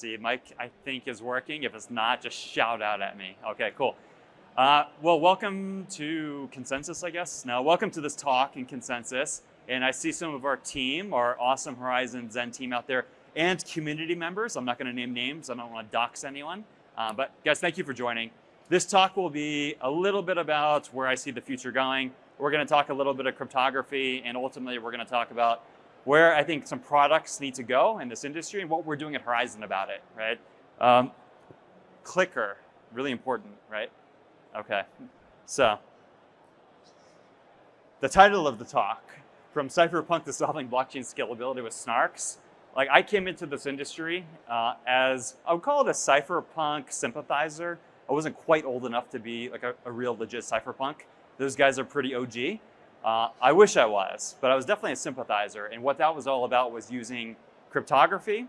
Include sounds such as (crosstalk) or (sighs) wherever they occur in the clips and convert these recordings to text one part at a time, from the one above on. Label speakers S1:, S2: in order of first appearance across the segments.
S1: see, mic, I think is working. If it's not, just shout out at me. Okay, cool. Uh, well, welcome to Consensus, I guess. Now, welcome to this talk in Consensus. And I see some of our team, our awesome Horizen Zen team out there, and community members. I'm not going to name names. I don't want to dox anyone. Uh, but guys, thank you for joining. This talk will be a little bit about where I see the future going. We're going to talk a little bit of cryptography, and ultimately, we're going to talk about where I think some products need to go in this industry and what we're doing at Horizen about it, right? Um, clicker, really important, right? Okay, so the title of the talk, From Cypherpunk to Solving Blockchain Scalability with Snarks. Like I came into this industry uh, as, I would call it a cypherpunk sympathizer. I wasn't quite old enough to be like a, a real legit cypherpunk. Those guys are pretty OG. Uh, I wish I was, but I was definitely a sympathizer. And what that was all about was using cryptography,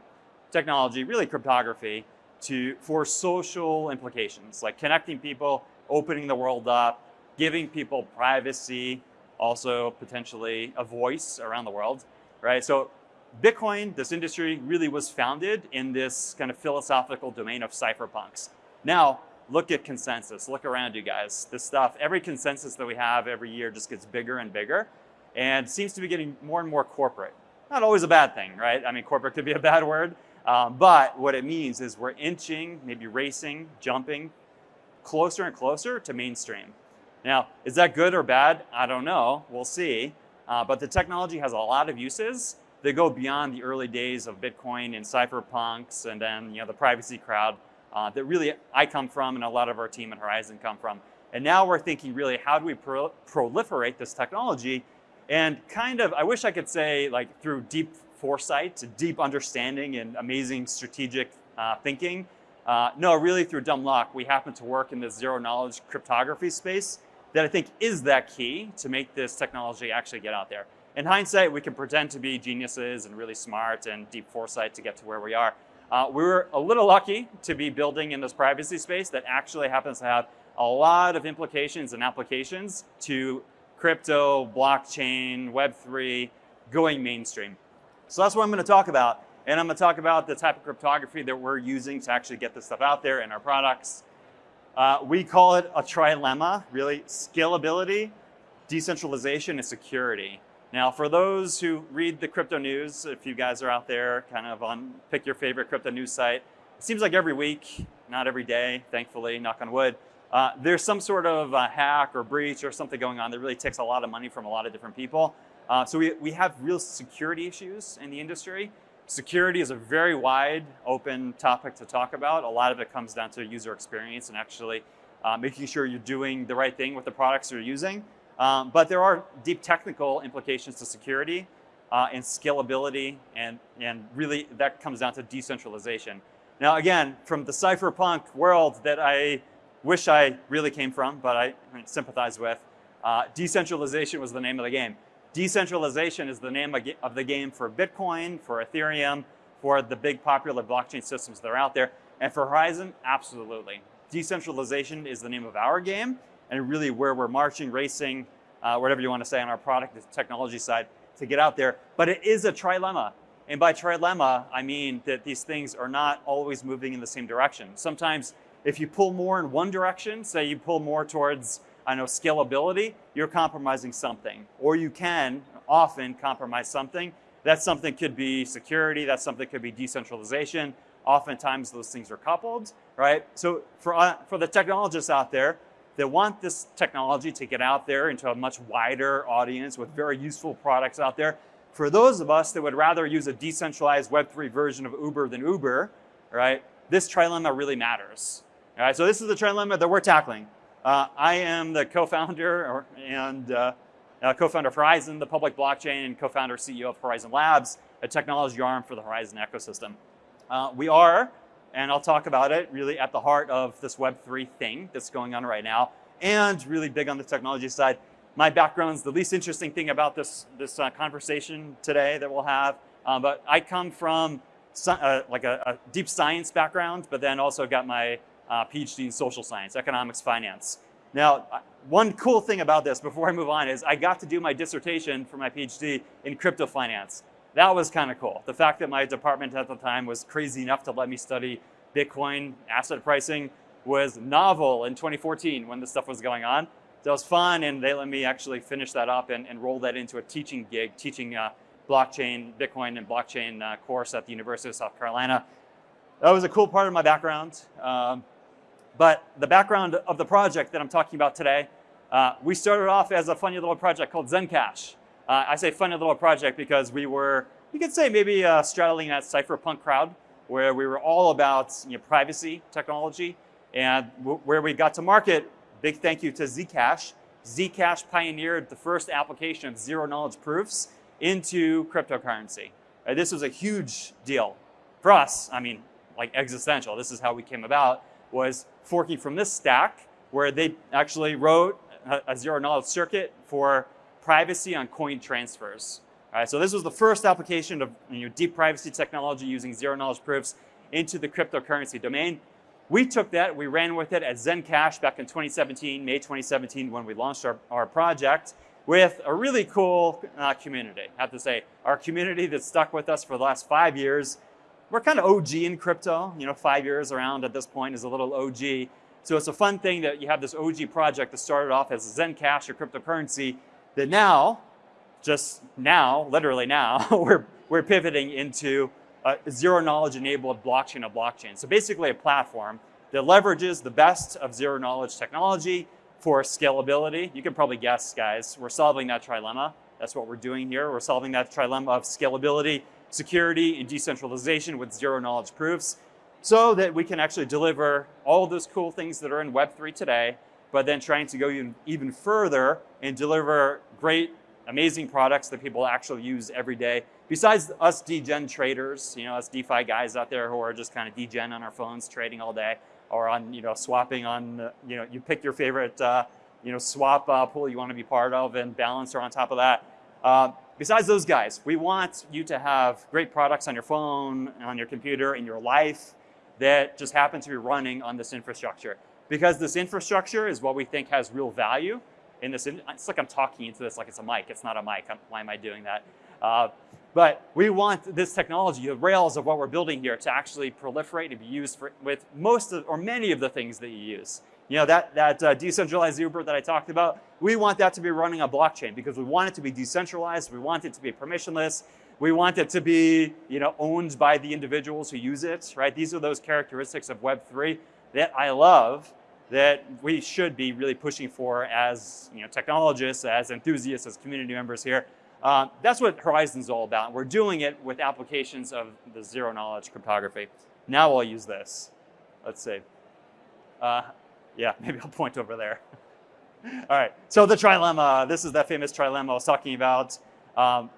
S1: technology, really cryptography, to for social implications, like connecting people, opening the world up, giving people privacy, also potentially a voice around the world, right? So Bitcoin, this industry really was founded in this kind of philosophical domain of cypherpunks. Now, look at consensus. Look around you guys. This stuff, every consensus that we have every year just gets bigger and bigger and seems to be getting more and more corporate. Not always a bad thing, right? I mean, corporate could be a bad word, um, but what it means is we're inching, maybe racing, jumping closer and closer to mainstream. Now, is that good or bad? I don't know. We'll see. Uh, but the technology has a lot of uses that go beyond the early days of Bitcoin and cypherpunks and then you know the privacy crowd uh, that really I come from and a lot of our team at Horizen come from. And now we're thinking really, how do we pro proliferate this technology? And kind of, I wish I could say like through deep foresight, deep understanding and amazing strategic uh, thinking. Uh, no, really through dumb luck, we happen to work in this zero knowledge cryptography space that I think is that key to make this technology actually get out there. In hindsight, we can pretend to be geniuses and really smart and deep foresight to get to where we are. Uh, we were a little lucky to be building in this privacy space that actually happens to have a lot of implications and applications to crypto, blockchain, Web3, going mainstream. So that's what I'm going to talk about. And I'm going to talk about the type of cryptography that we're using to actually get this stuff out there in our products. Uh, we call it a trilemma, really, scalability, decentralization, and security. Now, for those who read the crypto news, if you guys are out there kind of on pick your favorite crypto news site, it seems like every week, not every day, thankfully, knock on wood, uh, there's some sort of a hack or breach or something going on that really takes a lot of money from a lot of different people. Uh, so we, we have real security issues in the industry. Security is a very wide, open topic to talk about. A lot of it comes down to user experience and actually uh, making sure you're doing the right thing with the products you're using. Um, but there are deep technical implications to security uh, and scalability, and, and really that comes down to decentralization. Now again, from the cypherpunk world that I wish I really came from, but I sympathize with, uh, decentralization was the name of the game. Decentralization is the name of the game for Bitcoin, for Ethereum, for the big popular blockchain systems that are out there. And for Horizen, absolutely. Decentralization is the name of our game, and really where we're marching, racing, uh, whatever you want to say on our product the technology side to get out there. But it is a trilemma. And by trilemma, I mean that these things are not always moving in the same direction. Sometimes if you pull more in one direction, say you pull more towards, I know, scalability, you're compromising something. Or you can often compromise something. That something could be security, that something could be decentralization. Oftentimes those things are coupled, right? So for, uh, for the technologists out there, that want this technology to get out there into a much wider audience with very useful products out there. For those of us that would rather use a decentralized Web3 version of Uber than Uber, right, this trilemma really matters. All right, so this is the trilemma that we're tackling. Uh, I am the co-founder and uh, uh, co-founder of Horizen, the public blockchain, and co-founder CEO of Horizen Labs, a technology arm for the Horizen ecosystem. Uh, we are and I'll talk about it really at the heart of this Web3 thing that's going on right now, and really big on the technology side. My background is the least interesting thing about this, this uh, conversation today that we'll have, um, but I come from uh, like a, a, deep science background, but then also got my uh, PhD in social science, economics, finance. Now, uh, one cool thing about this before I move on is I got to do my dissertation for my PhD in crypto finance. That was kind of cool. The fact that my department at the time was crazy enough to let me study Bitcoin asset pricing was novel in 2014 when this stuff was going on. So it was fun, and they let me actually finish that up and, and roll that into a teaching gig, teaching uh, blockchain, Bitcoin, and blockchain uh, course at the University of South Carolina. That was a cool part of my background. Um, but the background of the project that I'm talking about today, uh, we started off as a funny little project called Zencash. Uh, I say funny little project because we were, you could say maybe uh, straddling that cypherpunk crowd where we were all about you know, privacy technology and where we got to market, big thank you to Zcash. Zcash pioneered the first application of zero knowledge proofs into cryptocurrency. Uh, this was a huge deal for us. I mean, like existential. This is how we came about, was forking from this stack where they actually wrote a, a zero knowledge circuit for privacy on coin transfers. All right, so this was the first application of you know, deep privacy technology using zero knowledge proofs into the cryptocurrency domain. We took that, we ran with it at Zencash back in 2017, May 2017, when we launched our, our project with a really cool uh, community. I have to say, our community that stuck with us for the last five years. We're kind of OG in crypto, you know, five years around at this point is a little OG. So it's a fun thing that you have this OG project that started off as Zencash or cryptocurrency that now, just now, literally now, (laughs) we're, we're pivoting into a zero knowledge enabled blockchain of blockchain. So basically a platform that leverages the best of zero knowledge technology for scalability. You can probably guess, guys, we're solving that trilemma. That's what we're doing here. We're solving that trilemma of scalability, security, and decentralization with zero knowledge proofs so that we can actually deliver all those cool things that are in Web3 today, but then trying to go even, even further and deliver great, amazing products that people actually use every day. Besides us degen traders, you know, us DeFi guys out there who are just kind of degen on our phones trading all day or on, you know, swapping on, you know, you pick your favorite, uh, you know, swap uh, pool you want to be part of and Balancer on top of that. Uh, besides those guys, we want you to have great products on your phone, on your computer, in your life that just happen to be running on this infrastructure. Because this infrastructure is what we think has real value in this. It's like I'm talking into this like it's a mic. It's not a mic. I'm, why am I doing that? Uh, but we want this technology, the rails of what we're building here, to actually proliferate and be used for, with most of, or many of the things that you use. You know, that, that uh, decentralized Uber that I talked about, we want that to be running on blockchain because we want it to be decentralized, we want it to be permissionless, we want it to be, you know, owned by the individuals who use it, right? These are those characteristics of Web3 that I love that we should be really pushing for as, you know, technologists, as enthusiasts, as community members here. Uh, that's what Horizen's all about. We're doing it with applications of the zero knowledge cryptography. Now I'll use this. Let's see. Uh, yeah, (laughs) maybe I'll point over there. (laughs) all right, so the trilemma. This is that famous trilemma I was talking about. Um,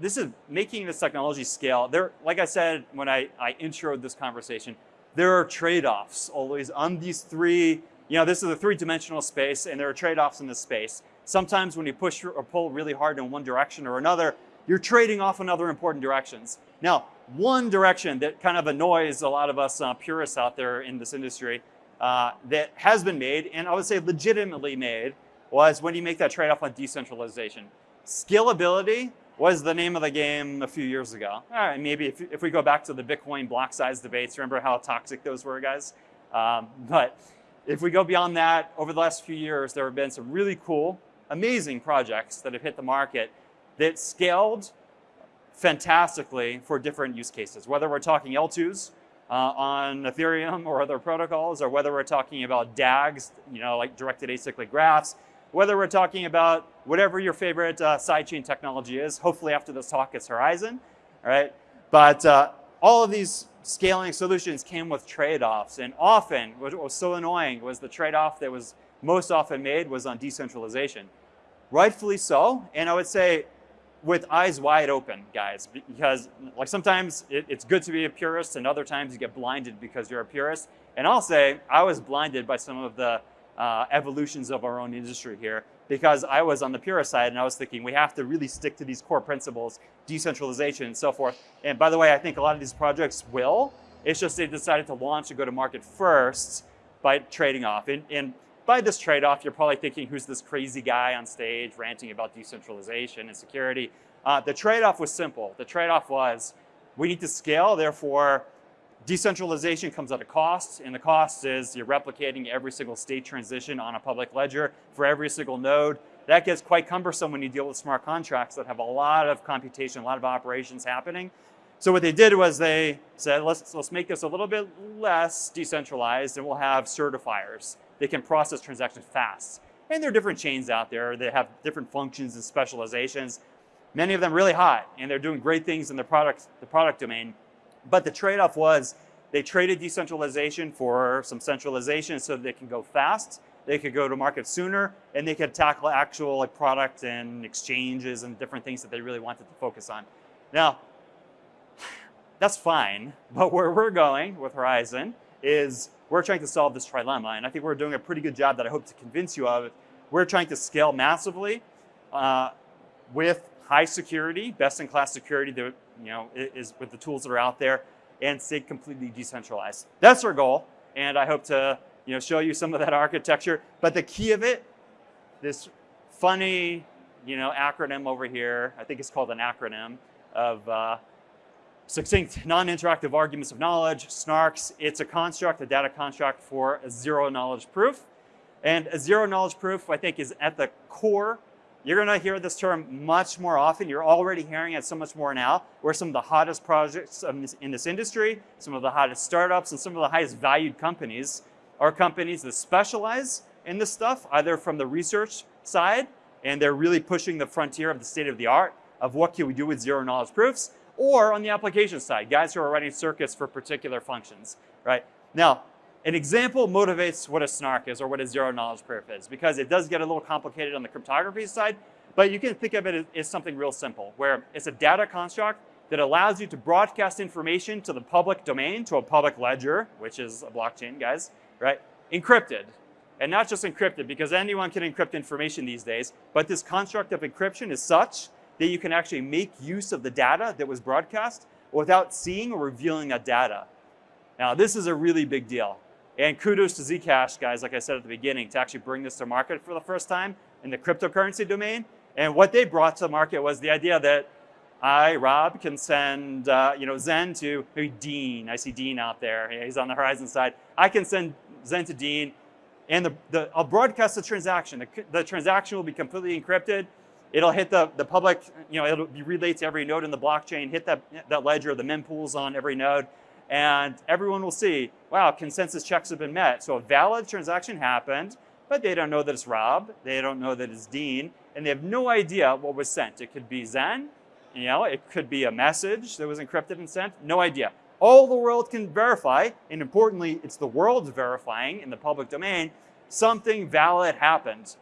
S1: this is making this technology scale. There, like I said when I, I introed this conversation, there are trade-offs always on these three, you know, this is a three-dimensional space and there are trade-offs in this space. Sometimes when you push or pull really hard in one direction or another, you're trading off in other important directions. Now, one direction that kind of annoys a lot of us uh, purists out there in this industry uh, that has been made, and I would say legitimately made, was when you make that trade-off on decentralization. Scalability was the name of the game a few years ago. All right, maybe if, if we go back to the Bitcoin block size debates, remember how toxic those were, guys? Um, but if we go beyond that, over the last few years, there have been some really cool amazing projects that have hit the market that scaled fantastically for different use cases, whether we're talking L2s uh, on Ethereum or other protocols, or whether we're talking about DAGs, you know, like directed acyclic graphs, whether we're talking about whatever your favorite uh, sidechain technology is. Hopefully after this talk it's Horizen, right? But uh, all of these scaling solutions came with trade-offs, and often what was so annoying was the trade-off that was most often made was on decentralization rightfully so. And I would say with eyes wide open, guys, because like sometimes it, it's good to be a purist and other times you get blinded because you're a purist. And I'll say I was blinded by some of the uh, evolutions of our own industry here because I was on the purist side and I was thinking we have to really stick to these core principles, decentralization and so forth. And by the way, I think a lot of these projects will. It's just they decided to launch and go to market first by trading off. And, and by this trade-off, you're probably thinking, who's this crazy guy on stage ranting about decentralization and security? Uh, the trade-off was simple. The trade-off was we need to scale, therefore decentralization comes at a cost, and the cost is you're replicating every single state transition on a public ledger for every single node. That gets quite cumbersome when you deal with smart contracts that have a lot of computation, a lot of operations happening. So what they did was they said, let's, let's make this a little bit less decentralized and we'll have certifiers. They can process transactions fast. And there are different chains out there that have different functions and specializations. Many of them really hot and they're doing great things in the product, the product domain. But the trade-off was they traded decentralization for some centralization so they can go fast, they could go to market sooner, and they could tackle actual like product and exchanges and different things that they really wanted to focus on. Now, (sighs) that's fine. But where we're going with Horizen is we're trying to solve this trilemma. And I think we're doing a pretty good job that I hope to convince you of. We're trying to scale massively uh, with high security, best in class security that you know is with the tools that are out there and stay completely decentralized. That's our goal. And I hope to you know, show you some of that (laughs) architecture. But the key of it, this funny you know, acronym over here, I think it's called an acronym of uh, Succinct non-interactive arguments of knowledge, SNARKs, it's a construct, a data construct for a zero knowledge proof. And a zero knowledge proof, I think, is at the core. You're gonna hear this term much more often. You're already hearing it so much more now, where some of the hottest projects in this industry, some of the hottest startups, and some of the highest valued companies are companies that specialize in this stuff, either from the research side, and they're really pushing the frontier of the state of the art of what can we do with zero knowledge proofs, or on the application side, guys who are writing circuits for particular functions, right? Now, an example motivates what a snark is or what a zero knowledge proof is because it does get a little complicated on the cryptography side, but you can think of it as, something real simple where it's a data construct that allows you to broadcast information to the public domain, to a public ledger, which is a blockchain, guys, right? Encrypted. And not just encrypted because anyone can encrypt information these days, but this construct of encryption is such that you can actually make use of the data that was broadcast without seeing or revealing that data. Now, this is a really big deal. And kudos to Zcash, guys, like I said at the beginning, to actually bring this to market for the first time in the cryptocurrency domain. And what they brought to the market was the idea that I, Rob, can send uh, you know, Zen to maybe Dean. I see Dean out there. He's on the Horizen side. I can send Zen to Dean, and the, the, I'll broadcast the transaction. The, the transaction will be completely encrypted. It'll hit the, the public, you know, it'll be relayed to every node in the blockchain, hit that, that ledger, the mempools on every node, and everyone will see, wow, consensus checks have been met. So a valid transaction happened, but they don't know that it's Rob, they don't know that it's Dean, and they have no idea what was sent. It could be Zen, you know, it could be a message that was encrypted and sent, no idea. All the world can verify, and importantly, it's the world verifying in the public domain, something valid happened,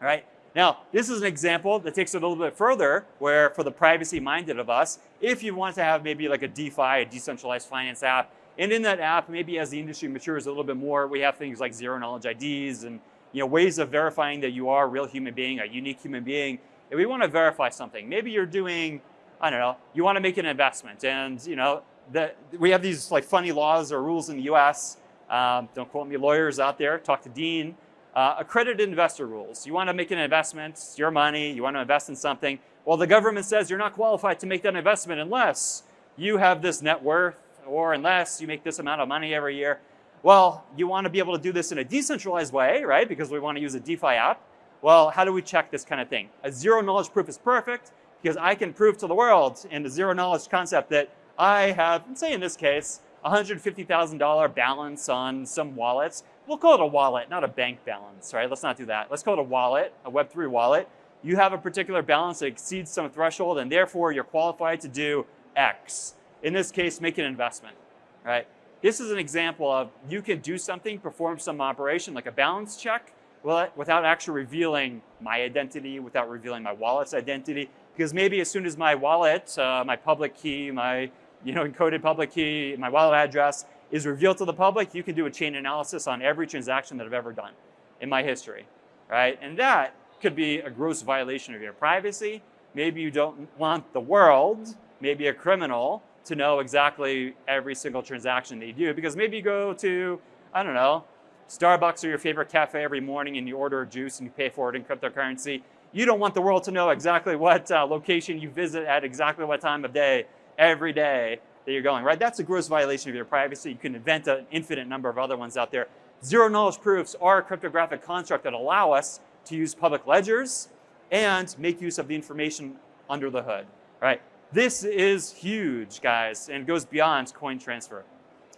S1: right? Now, this is an example that takes it a little bit further, where for the privacy-minded of us, if you want to have maybe like a DeFi, a decentralized finance app, and in that app, maybe as the industry matures a little bit more, we have things like zero knowledge IDs and you know, ways of verifying that you are a real human being, a unique human being. If we want to verify something, maybe you're doing, I don't know, you want to make an investment, and you know, the, we have these like funny laws or rules in the U.S. Um, don't quote me, lawyers out there. Talk to Dean. Uh, accredited investor rules. You want to make an investment, it's your money, you want to invest in something. Well, the government says you're not qualified to make that investment unless you have this net worth or unless you make this amount of money every year. Well, you want to be able to do this in a decentralized way, right? Because we want to use a DeFi app. Well, how do we check this kind of thing? A zero knowledge proof is perfect because I can prove to the world in the zero knowledge concept that I have, say in this case, $150,000 balance on some wallets we'll call it a wallet, not a bank balance, right? Let's not do that. Let's call it a wallet, a Web3 wallet. You have a particular balance that exceeds some threshold, and therefore you're qualified to do X. In this case, make an investment, right? This is an example of you can do something, perform some operation like a balance check without actually revealing my identity, without revealing my wallet's identity. Because maybe as soon as my wallet, uh, my public key, my you know, encoded public key, my wallet address is revealed to the public, you can do a chain analysis on every transaction that I've ever done in my history, right? And that could be a gross violation of your privacy. Maybe you don't want the world, maybe a criminal, to know exactly every single transaction they do because maybe you go to, I don't know, Starbucks or your favorite cafe every morning and you order a juice and you pay for it in cryptocurrency. You don't want the world to know exactly what uh, location you visit at exactly what time of day every day that you're going, right? That's a gross violation of your privacy. You can invent an infinite number of other ones out there. Zero knowledge proofs are a cryptographic construct that allow us to use public ledgers and make use of the information under the hood, right? This is huge, guys, and goes beyond coin transfer.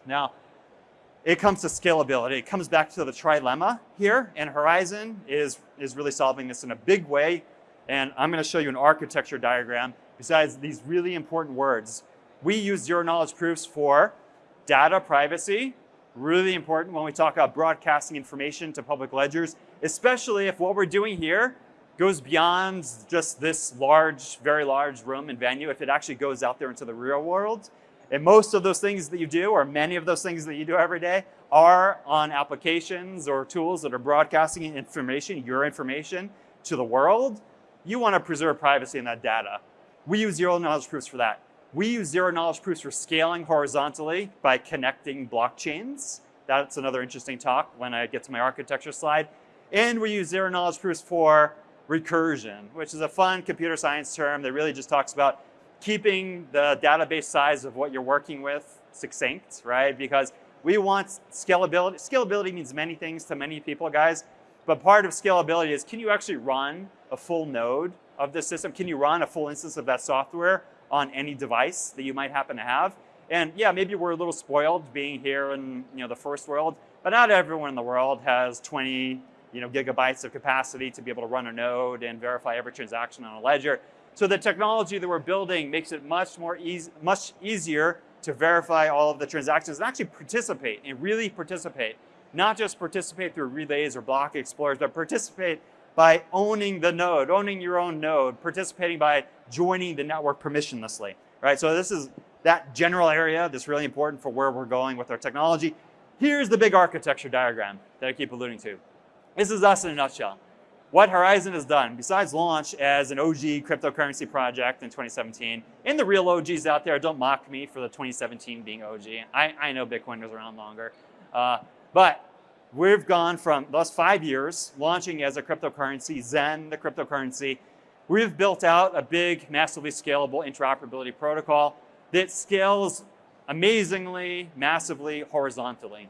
S1: Now, it comes to scalability. It comes back to the trilemma here, and Horizen is, is really solving this in a big way. And I'm going to show you an architecture diagram besides these really important words. We use zero knowledge proofs for data privacy, really important when we talk about broadcasting information to public ledgers, especially if what we're doing here goes beyond just this large, very large room and venue, if it actually goes out there into the real world. And most of those things that you do, or many of those things that you do every day, are on applications or tools that are broadcasting information, your information, to the world. You want to preserve privacy in that data. We use zero knowledge proofs for that. We use zero knowledge proofs for scaling horizontally by connecting blockchains. That's another interesting talk when I get to my architecture slide. And we use zero knowledge proofs for recursion, which is a fun computer science term that really just talks about keeping the database size of what you're working with succinct, right? Because we want scalability. Scalability means many things to many people, guys. But part of scalability is can you actually run a full node of the system? Can you run a full instance of that software on any device that you might happen to have? And yeah, maybe we're a little spoiled being here in you know the first world, but not everyone in the world has 20 you know, gigabytes of capacity to be able to run a node and verify every transaction on a ledger. So the technology that we're building makes it much more easy, much easier to verify all of the transactions and actually participate and really participate. Not just participate through relays or block explorers, but participate by owning the node, owning your own node, participating by joining the network permissionlessly, right? So this is that general area that's really important for where we're going with our technology. Here's the big architecture diagram that I keep alluding to. This is us in a nutshell what Horizen has done, besides launch as an OG cryptocurrency project in 2017, and the real OGs out there, don't mock me for the 2017 being OG. I, I know Bitcoin was around longer. Uh, but we've gone from those five years launching as a cryptocurrency, Zen, the cryptocurrency. We've built out a big, massively scalable interoperability protocol that scales amazingly, massively, horizontally.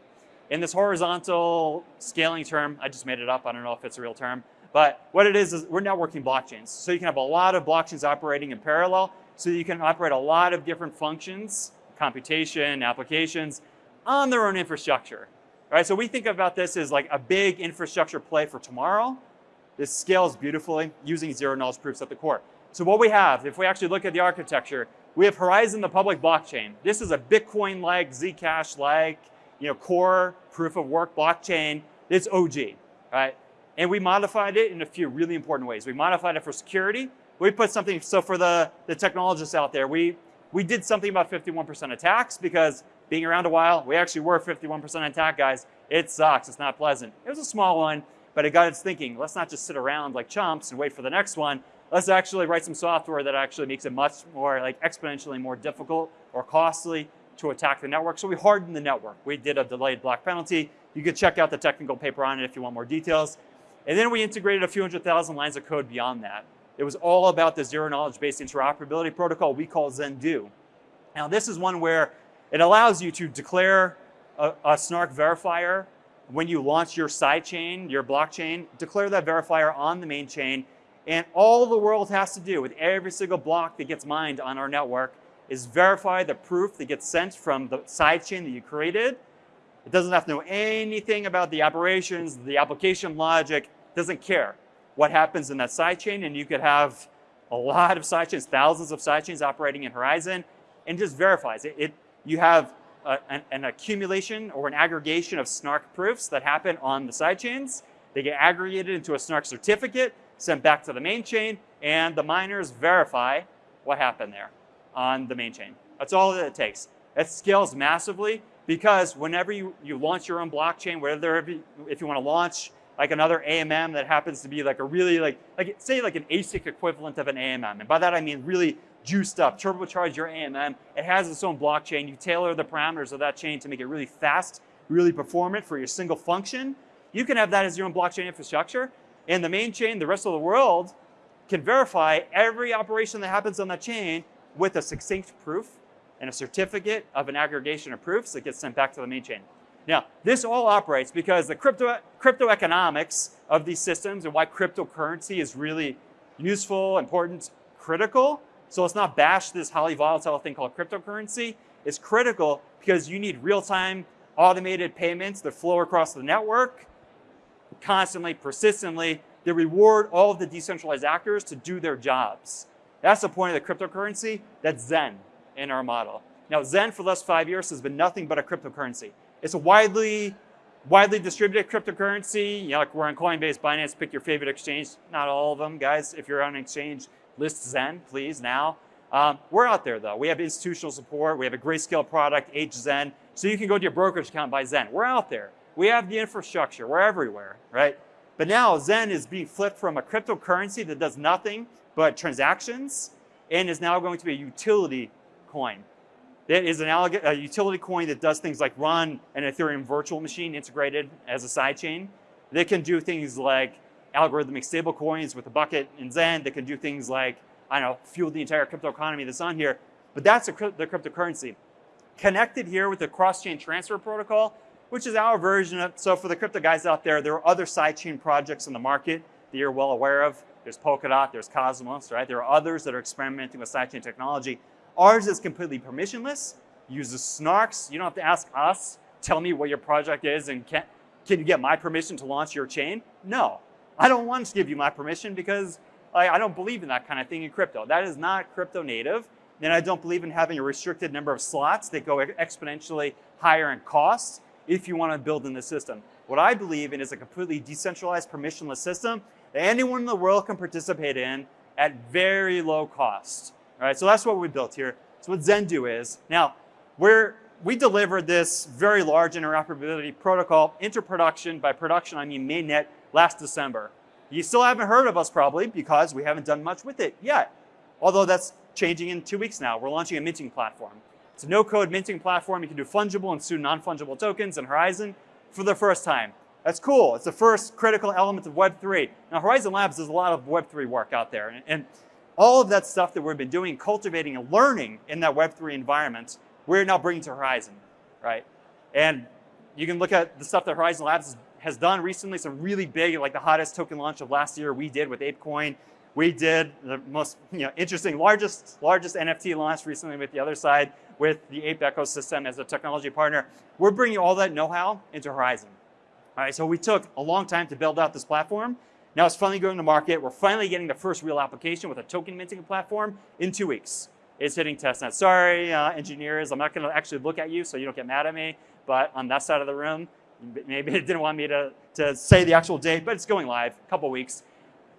S1: In this horizontal scaling term, I just made it up, I don't know if it's a real term, but what it is, is we're networking blockchains. So you can have a lot of blockchains operating in parallel. So you can operate a lot of different functions, computation, applications, on their own infrastructure. Right? So we think about this as like a big infrastructure play for tomorrow. This scales beautifully using zero knowledge proofs at the core. So what we have, if we actually look at the architecture, we have Horizen, the public blockchain. This is a Bitcoin-like, Zcash-like, you know, core proof of work blockchain. It's OG, right? And we modified it in a few really important ways. We modified it for security. We put something, so for the, the technologists out there, we, we did something about 51% attacks because being around a while, we actually were 51% attack guys. It sucks, it's not pleasant. It was a small one, but it got us thinking. Let's not just sit around like chumps and wait for the next one. Let's actually write some software that actually makes it much more, like exponentially more difficult or costly to attack the network. So we hardened the network. We did a delayed block penalty. You can check out the technical paper on it if you want more details. And then we integrated a few hundred thousand lines of code beyond that. It was all about the zero knowledge based interoperability protocol we call Zendoo. Now this is one where it allows you to declare a, a snark verifier when you launch your sidechain, your blockchain, declare that verifier on the main chain. And all the world has to do with every single block that gets mined on our network is verify the proof that gets sent from the sidechain that you created. It doesn't have to know anything about the operations, the application logic, doesn't care what happens in that sidechain, and you could have a lot of sidechains, thousands of sidechains operating in Horizen, and just verifies it. it you have a, an, an, accumulation or an aggregation of snark proofs that happen on the sidechains. They get aggregated into a snark certificate, sent back to the main chain, and the miners verify what happened there on the main chain. That's all that it takes. It scales massively because whenever you, you launch your own blockchain, whether if you want to launch like another AMM that happens to be like a really like, like say like an ASIC equivalent of an AMM. And by that I mean really juiced up, turbocharge your AMM. It has its own blockchain. You tailor the parameters of that chain to make it really fast, really performant for your single function. You can have that as your own blockchain infrastructure. And the main chain, the rest of the world, can verify every operation that happens on that chain with a succinct proof and a certificate of an aggregation of proofs that gets sent back to the main chain. Now, this all operates because the crypto, crypto economics of these systems and why cryptocurrency is really useful, important, critical. So let's not bash this highly volatile thing called cryptocurrency. It's critical because you need real-time automated payments that flow across the network constantly, persistently, they reward all of the decentralized actors to do their jobs. That's the point of the cryptocurrency. That's Zen in our model. Now, Zen for the last five years has been nothing but a cryptocurrency. It's a widely, widely distributed cryptocurrency. You know, like we're on Coinbase, Binance, pick your favorite exchange. Not all of them, guys. If you're on an exchange, list Zen, please, now. Um, we're out there, though. We have institutional support. We have a Grayscale product, HZen. So you can go to your brokerage account buy Zen. We're out there. We have the infrastructure. We're everywhere, right? But now Zen is being flipped from a cryptocurrency that does nothing but transactions and is now going to be a utility coin. That is an a utility coin that does things like run an Ethereum virtual machine integrated as a sidechain. They can do things like algorithmic stable coins with a bucket in Zen. They can do things like, I don't know, fuel the entire crypto economy that's on here. But that's a, the cryptocurrency. Connected here with the cross-chain transfer protocol, which is our version of, so for the crypto guys out there, there are other sidechain projects in the market that you're well aware of. There's Polkadot, there's Cosmos, right? There are others that are experimenting with sidechain technology. Ours is completely permissionless, uses snarks. You don't have to ask us, tell me what your project is and can, can you get my permission to launch your chain? No, I don't want to give you my permission because I, I don't believe in that kind of thing in crypto. That is not crypto native. And I don't believe in having a restricted number of slots that go exponentially higher in cost if you want to build in the system. What I believe in is a completely decentralized permissionless system that anyone in the world can participate in at very low cost. All right, so that's what we built here. So what Zendoo is, now we're, we delivered this very large interoperability protocol into production. By production, I mean mainnet last December. You still haven't heard of us probably because we haven't done much with it yet. Although that's changing in two weeks now. We're launching a minting platform. It's a no-code minting platform. You can do fungible and soon non-fungible tokens in Horizen for the first time. That's cool. It's the first critical element of Web3. Now, Horizen Labs does a lot of Web3 work out there. And, and all of that stuff that we've been doing, cultivating and learning in that Web3 environment, we're now bringing to Horizen, right? And you can look at the stuff that Horizen Labs has done recently, some really big, like the hottest token launch of last year we did with ApeCoin. We did the most you know, interesting, largest, largest NFT launch recently with the Otherside with the Ape ecosystem as a technology partner. We're bringing all that know-how into Horizen. All right, so we took a long time to build out this platform. Now it's finally going to market. We're finally getting the first real application with a token minting platform in two weeks. It's hitting testnet. Sorry, uh, engineers, I'm not going to actually look at you so you don't get mad at me. But on that side of the room, maybe it didn't want me to, to say the actual date, but it's going live, a couple weeks.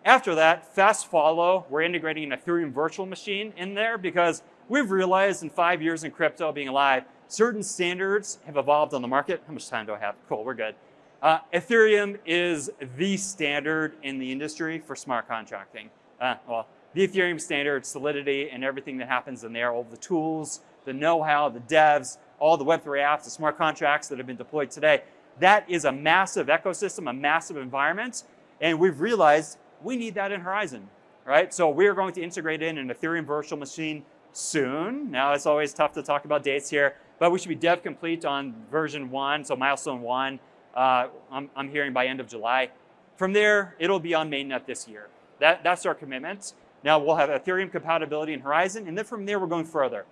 S1: After that, fast follow, we're integrating an Ethereum virtual machine in there because we've realized in five years in crypto being alive, certain standards have evolved on the market. How much time do I have? Cool, we're good. Uh, Ethereum is the standard in the industry for smart contracting. Uh, well, the Ethereum standard, Solidity, and everything that happens in there, all the tools, the know-how, the devs, all the Web3 apps, the smart contracts that have been deployed today, that is a massive ecosystem, a massive environment, and we've realized we need that in Horizen, right? So we're going to integrate in an Ethereum virtual machine soon. Now it's always tough to talk about dates here, but we should be dev complete on version one, so milestone one. Uh, I'm, I'm hearing by end of July. From there, it'll be on mainnet this year. That, that's our commitment. Now we'll have Ethereum compatibility in Horizen, and then from there we're going further.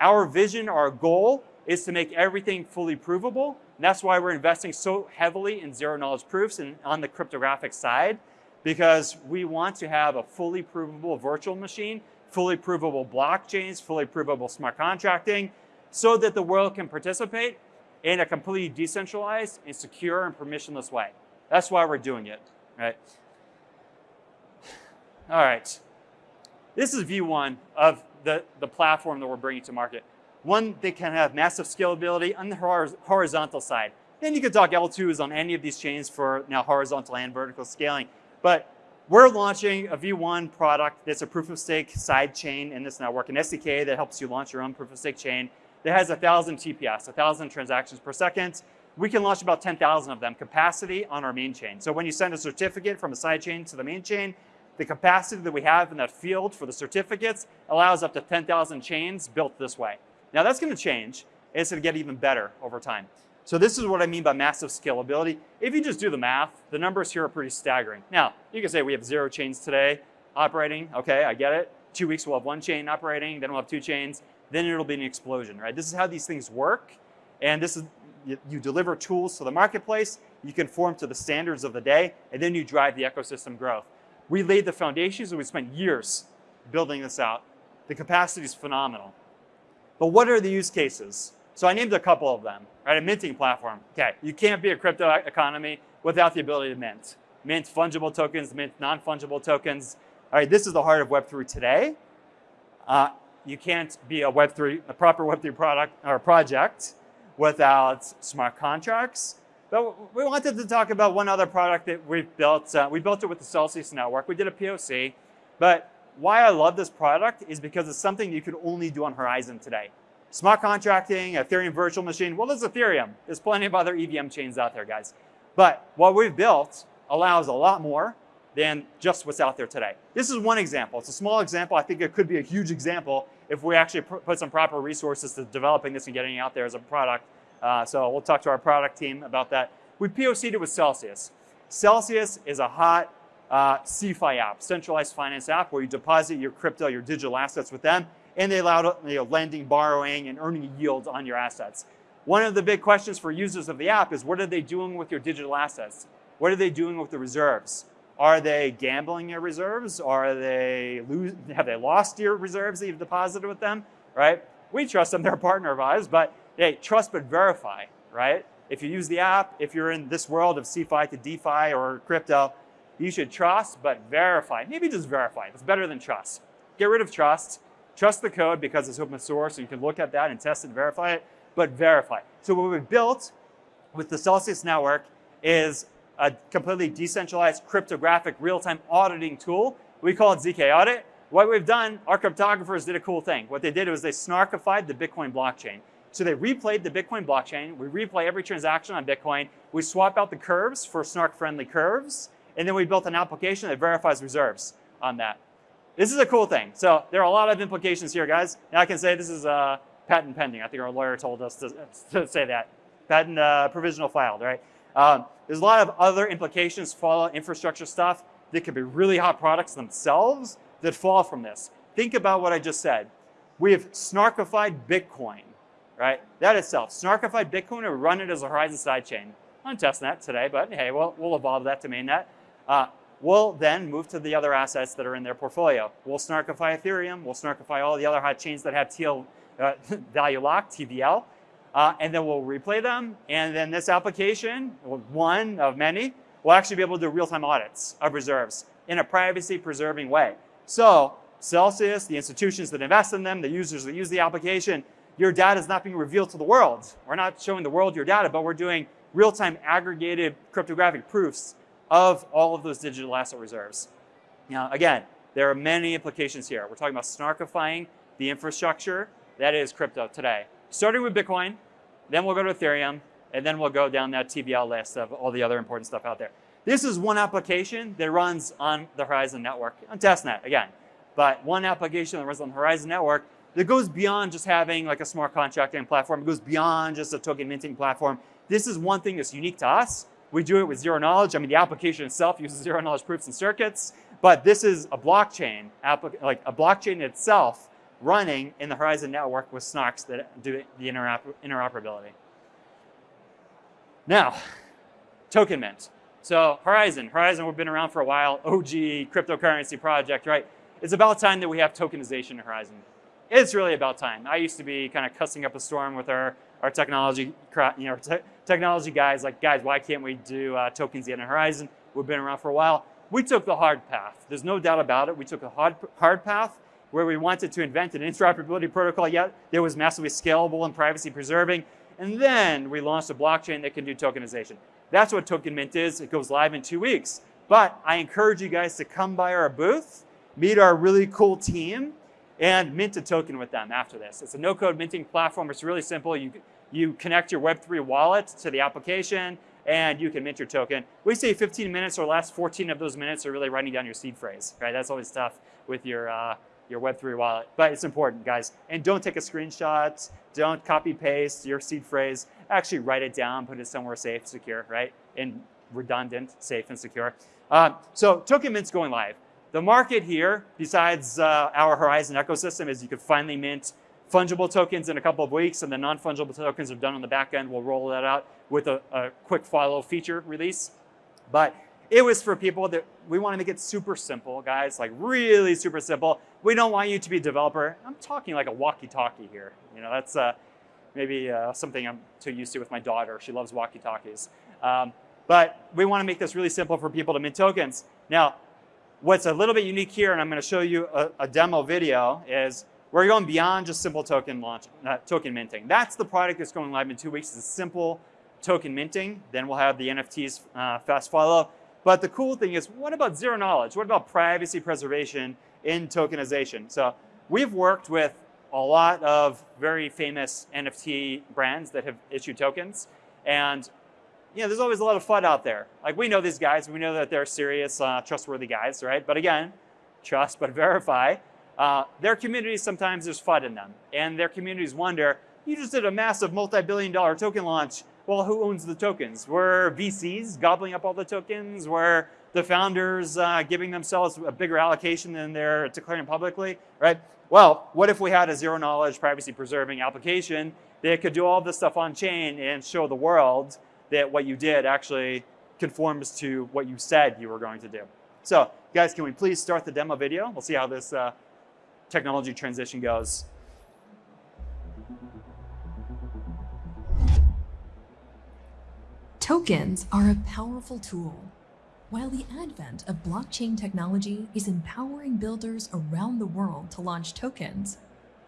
S1: Our vision, our goal is to make everything fully provable. And that's why we're investing so heavily in zero knowledge proofs and on the cryptographic side, because we want to have a fully provable virtual machine fully provable blockchains, fully provable smart contracting, so that the world can participate in a completely decentralized and secure and permissionless way. That's why we're doing it, right? All right. This is view one of the, the platform that we're bringing to market. One that can have massive scalability on the horizontal side. Then you could talk L2s on any of these chains for now horizontal and vertical scaling. But we're launching a V1 product that's a proof of stake side chain in this network, an SDK that helps you launch your own proof of stake chain that has 1,000 TPS, 1,000 transactions per second. We can launch about 10,000 of them capacity on our main chain. So when you send a certificate from a side chain to the main chain, The capacity that we have in that field for the certificates allows up to 10,000 chains built this way. Now that's going to change. It's going to get even better over time. So this is what I mean by massive scalability. If you just do the math, the numbers here are pretty staggering. Now, you can say we have zero chains today operating. Okay, I get it. Two weeks we'll have one chain operating, then we'll have two chains, then it'll be an explosion, right? This is how these things work. And this is, you, you deliver tools to the marketplace, you conform to the standards of the day, and then you drive the ecosystem growth. We laid the foundations and we spent years building this out. The capacity is phenomenal. But what are the use cases? So I named a couple of them, right? A minting platform. Okay, you can't be a crypto economy without the ability to mint. Mint fungible tokens, mint non-fungible tokens. All right, this is the heart of Web3 today. Uh, you can't be a Web3, a proper Web3 product or project without smart contracts. But we wanted to talk about one other product that we've built. Uh, we built it with the Celsius network. We did a POC. But why I love this product is because it's something you could only do on Horizen today. Smart contracting, Ethereum virtual machine. Well, there's Ethereum. There's plenty of other EVM chains out there, guys. But what we've built allows a lot more than just what's out there today. This is one example. It's a small example. I think it could be a huge example if we actually put some proper resources to developing this and getting it out there as a product. Uh, so we'll talk to our product team about that. We POC'd it with Celsius. Celsius is a hot uh, CeFi app, centralized finance app, where you deposit your crypto, your digital assets with them, and they allow you know, lending, borrowing, and earning yields on your assets. One of the big questions for users of the app is what are they doing with your digital assets? What are they doing with the reserves? Are they gambling your reserves? Are they lose, have they lost your reserves that you've deposited with them? Right? We trust them; they're a partner of ours. But hey, trust but verify. Right? If you use the app, if you're in this world of CeFi to DeFi or crypto, you should trust but verify. Maybe just verify. It's better than trust. Get rid of trust. Trust the code because it's open source, and you can look at that and test and verify it. But verify. So what we built with the Celsius network is a completely decentralized cryptographic real-time auditing tool. We call it ZK Audit. What we've done, our cryptographers did a cool thing. What they did was they snarkified the Bitcoin blockchain. So they replayed the Bitcoin blockchain. We replay every transaction on Bitcoin. We swap out the curves for snark-friendly curves. And then we built an application that verifies reserves on that. This is a cool thing. So there are a lot of implications here, guys. Now I can say this is uh, patent pending. I think our lawyer told us to, to say that. Patent uh, provisional filed, right? Um, there's a lot of other implications, fall infrastructure stuff that could be really hot products themselves that fall from this. Think about what I just said. We have snarkified Bitcoin, right? That itself, snarkified Bitcoin and run it as a Horizen sidechain. I'm testing today, but hey, we'll, we'll evolve that to mainnet. Uh, we'll then move to the other assets that are in their portfolio. We'll snarkify Ethereum. We'll snarkify all the other hot chains that have TL uh, (laughs) value lock, TVL. Uh, and then we'll replay them. And then this application, one of many, will actually be able to do real-time audits of reserves in a privacy-preserving way. So Celsius, the institutions that invest in them, the users that use the application, your data is not being revealed to the world. We're not showing the world your data, but we're doing real-time aggregated cryptographic proofs of all of those digital asset reserves. Now, again, there are many implications here. We're talking about snarkifying the infrastructure that is crypto today starting with Bitcoin, then we'll go to Ethereum, and then we'll go down that TVL list of all the other important stuff out there. This is one application that runs on the Horizen network, on testnet again, but one application that runs on the Horizen network that goes beyond just having like a smart contracting platform. It goes beyond just a token minting platform. This is one thing that's unique to us. We do it with zero knowledge. I mean, the application itself uses zero knowledge proofs and circuits, but this is a blockchain, like a blockchain itself running in the Horizen network with snarks that do the interoper interoperability. Now, token mint. So Horizen, Horizen, we've been around for a while, OG cryptocurrency project, right? It's about time that we have tokenization in Horizen. It's really about time. I used to be kind of cussing up a storm with our, our technology, you know, technology guys, like, guys, why can't we do uh, tokens yet in Horizen? We've been around for a while. We took the hard path. There's no doubt about it. We took a hard, hard path where we wanted to invent an interoperability protocol yet that was massively scalable and privacy preserving. And then we launched a blockchain that can do tokenization. That's what Token Mint is. It goes live in two weeks. But I encourage you guys to come by our booth, meet our really cool team, and mint a token with them after this. It's a no-code minting platform. It's really simple. You, you connect your Web3 wallet to the application, and you can mint your token. We say 15 minutes or less. 14 of those minutes are really writing down your seed phrase, right? That's always tough with your uh, your Web3 wallet, but it's important, guys. And don't take a screenshot. Don't copy paste your seed phrase. Actually, write it down, put it somewhere safe, secure, right? And redundant, safe, and secure. Uh, so token mint's going live. The market here, besides uh, our Horizen ecosystem, is you could finally mint fungible tokens in a couple of weeks, and the non-fungible tokens are done on the back end. We'll roll that out with a, a quick follow feature release. But it was for people that we want to make it super simple, guys, like really super simple. We don't want you to be a developer. I'm talking like a walkie-talkie here. You know, that's uh, maybe uh, something I'm too used to with my daughter. She loves walkie-talkies. Um, but we want to make this really simple for people to mint tokens. Now, what's a little bit unique here, and I'm going to show you a, a demo video, is we're going beyond just simple token launch, uh, token minting. That's the product that's going live in two weeks. It's simple token minting. Then we'll have the NFTs uh, fast follow. But the cool thing is, what about zero knowledge? What about privacy preservation in tokenization? So we've worked with a lot of very famous NFT brands that have issued tokens. And you know, there's always a lot of FUD out there. Like we know these guys, we know that they're serious, uh, trustworthy guys, right? But again, trust but verify. Uh, their communities, sometimes there's FUD in them. And their communities wonder, you just did a massive multi-billion dollar token launch. Well, who owns the tokens? Were VCs gobbling up all the tokens? Were the founders uh, giving themselves a bigger allocation than they're declaring publicly, right? Well, what if we had a zero knowledge, privacy preserving application that could do all this stuff on chain and show the world that what you did actually conforms to what you said you were going to do. So guys, can we please start the demo video? We'll see how this uh, technology transition goes.
S2: Tokens are a powerful tool. While the advent of blockchain technology is empowering builders around the world to launch tokens,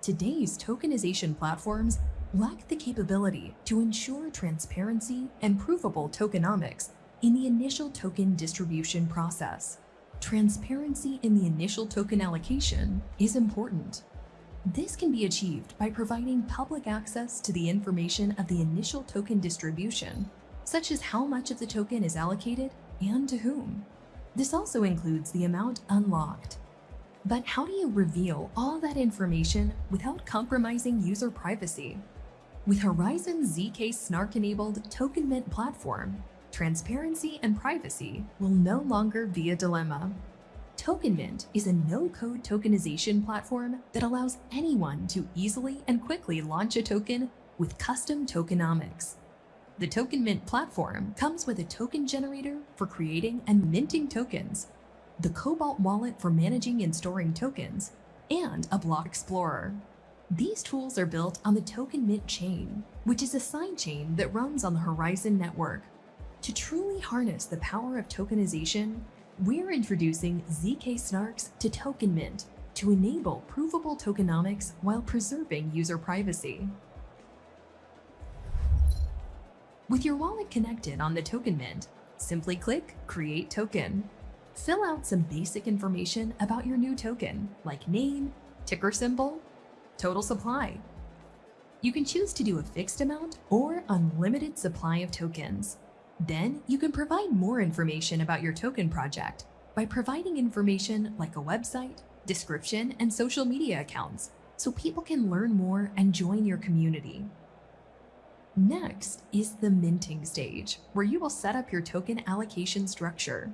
S2: today's tokenization platforms lack the capability to ensure transparency and provable tokenomics in the initial token distribution process transparency in the initial token allocation is important. This can be achieved by providing public access to the information of the initial token distribution, such as how much of the token is allocated and to whom. This also includes the amount unlocked. But how do you reveal all that information without compromising user privacy? With Horizen ZK Snark-enabled Token Mint platform, transparency and privacy will no longer be a dilemma. TokenMint is a no-code tokenization platform that allows anyone to easily and quickly launch a token with custom tokenomics. The TokenMint platform comes with a token generator for creating and minting tokens, the Cobalt wallet for managing and storing tokens, and a block explorer. These tools are built on the TokenMint chain, which is a sidechain that runs on the Horizen network to truly harness the power of tokenization, we're introducing ZK Snarks to Token Mint to enable provable tokenomics while preserving user privacy. With your wallet connected on the Token Mint, simply click Create Token. Fill out some basic information about your new token, like name, ticker symbol, total supply. You can choose to do a fixed amount or unlimited supply of tokens. Then you can provide more information about your token project by providing information like a website, description, and social media accounts so people can learn more and join your community. Next is the minting stage, where you will set up your token allocation structure.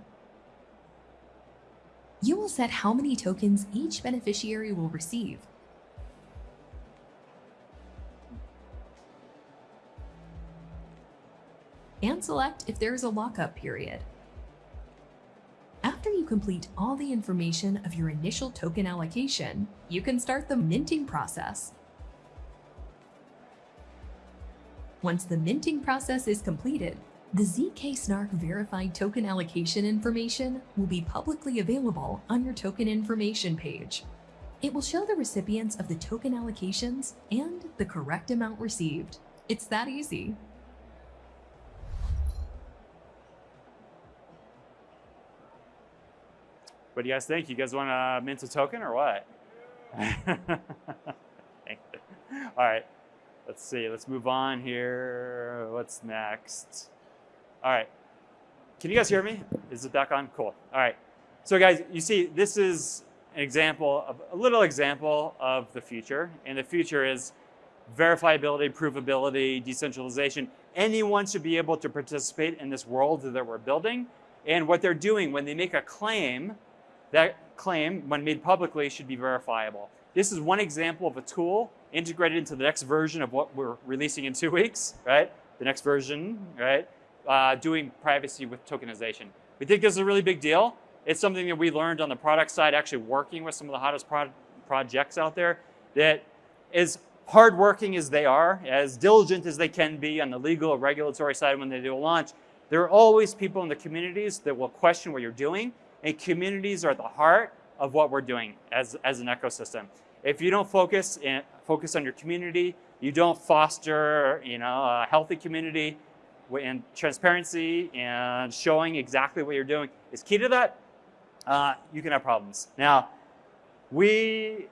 S2: You will set how many tokens each beneficiary will receive and select if there is a lockup period. After you complete all the information of your initial token allocation, you can start the minting process. Once the minting process is completed, the ZK Snark verified token allocation information will be publicly available on your token information page. It will show the recipients of the token allocations and the correct amount received. It's that easy.
S1: What do you guys think? You guys want to mint a token or what? (laughs) All right, let's see. Let's move on here. What's next? All right. Can you guys hear me? Is it back on? Cool. All right. So guys, you see, this is an example of a little example of the future. And the future is verifiability, provability, decentralization. Anyone should be able to participate in this world that we're building. And what they're doing when they make a claim, that claim, when made publicly, should be verifiable. This is one example of a tool integrated into the next version of what we're releasing in two weeks, right? The next version, right? Uh, doing privacy with tokenization. We think this is a really big deal. It's something that we learned on the product side, actually working with some of the hottest pro projects out there, that as hardworking as they are, as diligent as they can be on the legal or regulatory side when they do a launch, there are always people in the communities that will question what you're doing, and communities are at the heart of what we're doing as, as an ecosystem. If you don't focus in, focus on your community, you don't foster you know, a healthy community, and transparency and showing exactly what you're doing is key to that, uh, you can have problems. Now, we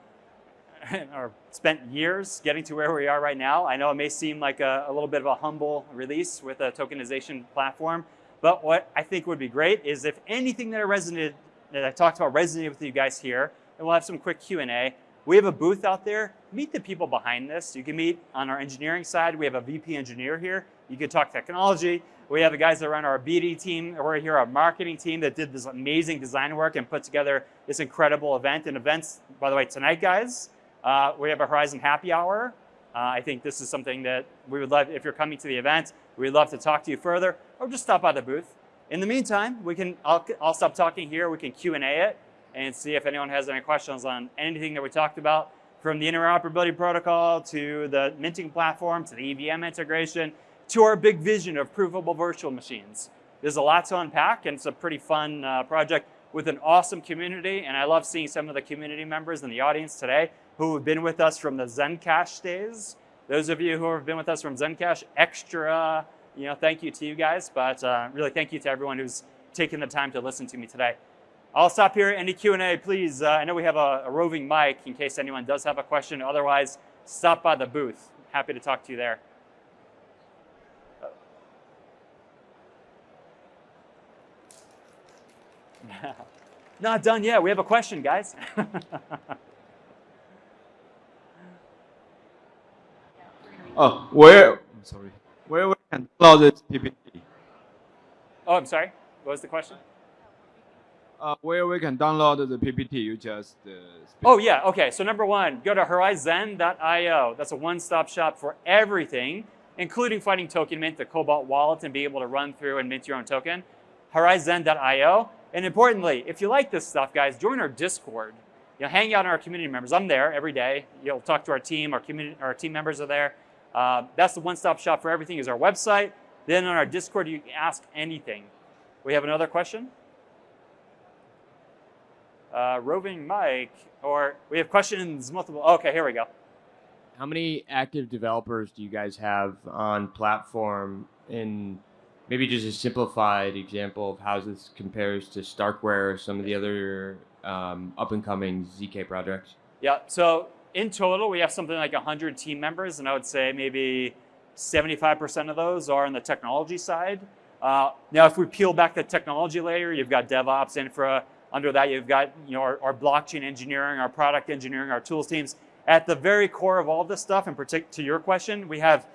S1: (laughs) are spent years getting to where we are right now. I know it may seem like a, a, little bit of a humble release with a tokenization platform, but what I think would be great is if anything that I resonated, that I talked about resonated with you guys here, and we'll have some quick Q&A. We have a booth out there. Meet the people behind this. You can meet on our engineering side. We have a VP engineer here. You can talk technology. We have the guys that run our BD team. We're here, our marketing team that did this amazing design work and put together this incredible event. And events, by the way, tonight, guys, uh, we have a Horizen happy hour. Uh, I think this is something that we would love, if you're coming to the event, we'd love to talk to you further or just stop by the booth. In the meantime, we can, I'll, I'll stop talking here. We can Q&A it and see if anyone has any questions on anything that we talked about from the interoperability protocol to the minting platform to the EVM integration to our big vision of provable virtual machines. There's a lot to unpack and it's a pretty fun uh, project with an awesome community and I love seeing some of the community members in the audience today who have been with us from the Zencash days. Those of you who have been with us from Zencash, extra, you know, thank you to you guys, but uh, really thank you to everyone who's taken the time to listen to me today. I'll stop here. Any Q&A, please. Uh, I know we have a, a, roving mic in case anyone does have a question. Otherwise, stop by the booth. Happy to talk to you there. (laughs) Not done yet. We have a question, guys. (laughs)
S3: oh, where? I'm sorry. Where we can download this PPT?
S1: Oh, I'm sorry. What was the question?
S3: Uh, where we can download the PPT you just uh,
S1: Oh yeah, okay. So number one, go to horizen.io. That's a one-stop shop for everything, including finding Token Mint, the Cobalt wallet, and be able to run through and mint your own token. Horizen.io. And importantly, if you like this stuff, guys, join our Discord. You know, hang out in our community members. I'm there every day. You'll talk to our team. Our community, our team members are there. Uh, that's the one-stop shop for everything. Is our website. Then on our Discord, you can ask anything. We have another question uh, roving mic, or we have questions multiple. Okay, here we go.
S4: How many active developers do you guys have on platform? In maybe just a simplified example of how this compares to StarkWare or some of the other um, up and coming ZK projects.
S1: Yeah. So in total, we have something like 100 team members, and I would say maybe 75% of those are on the technology side. Uh, now, if we peel back the technology layer, you've got DevOps, infra, under that, you've got you know, our, our, blockchain engineering, our product engineering, our tools teams. At the very core of all this stuff, and to your question, we have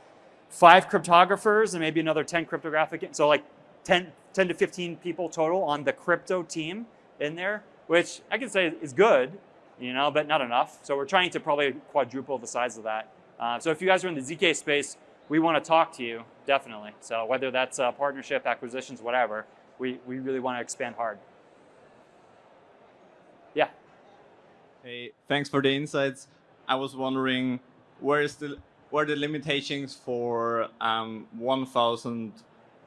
S1: five cryptographers and maybe another 10 cryptographic, so like 10, 10 to 15 people total on the crypto team in there, which I can say is good, you know, but not enough. So we're trying to probably quadruple the size of that. Uh, so if you guys are in the ZK space, we want to talk to you, definitely. So whether that's a partnership, acquisitions, whatever, we, we really want to expand hard. Yeah.
S3: Hey, thanks for the insights. I was wondering where is the where the limitations for um, 1,000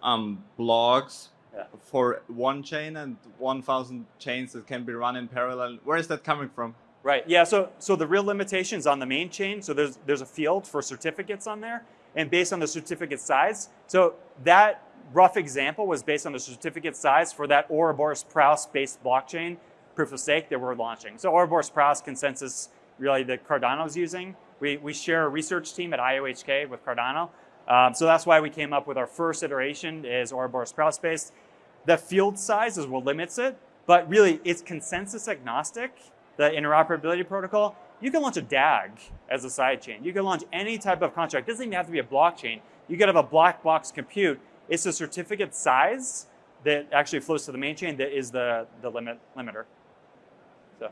S3: um, blocks yeah. for one chain and 1,000 chains that can be run in parallel. Where is that coming from?
S1: Right. Yeah. So so the real limitations on the main chain. So there's there's a field for certificates on there, and based on the certificate size. So that rough example was based on the certificate size for that Ouroboros Praos based blockchain proof of stake that we're launching. So Ouroboros Praos consensus really that Cardano's using. We, we share a research team at IOHK with Cardano. Um, so that's why we came up with our first iteration is Ouroboros Praos based. The field size is what limits it, but really it's consensus agnostic, the interoperability protocol. You can launch a DAG as a sidechain. You can launch any type of contract. It doesn't even have to be a blockchain. You could have a black box compute. It's the certificate size that actually flows to the main chain that is the, the limit limiter. So.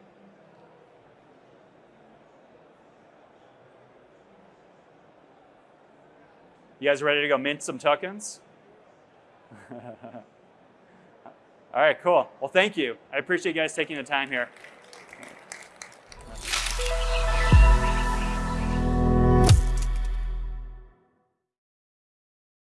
S1: You guys ready to go mint some tokens? (laughs) All right, cool. Well, thank you. I appreciate you guys taking the time here.